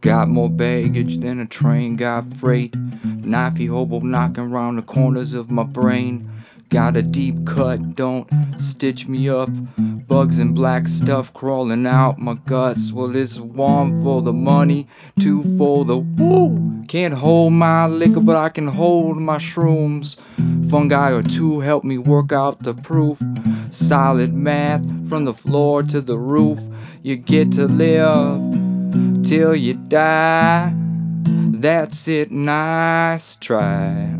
baggage, than a train got freight. Knifey hobo knocking round the corners of my brain. Got a deep cut, don't stitch me up. Bugs and black stuff crawling out my guts. Well, it's one for the money, two for the woo. Can't hold my liquor, but I can hold my shrooms. Fungi or two help me work out the proof. Solid math from the floor to the roof. You get to live till you die. That's it, nice try.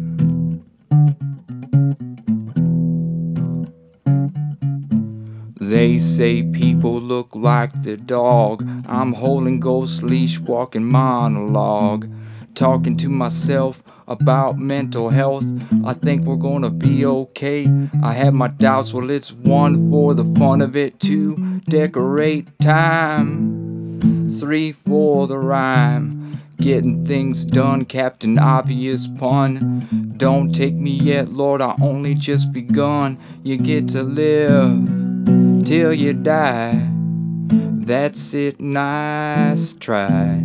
They say people look like the dog. I'm holding ghost leash, walking monologue. Talking to myself about mental health. I think we're gonna be okay. I have my doubts, well, it's one for the fun of it, to decorate time, three for the rhyme. Getting things done, Captain Obvious pun. Don't take me yet, Lord, I only just begun. You get to live till you die. That's it, nice try.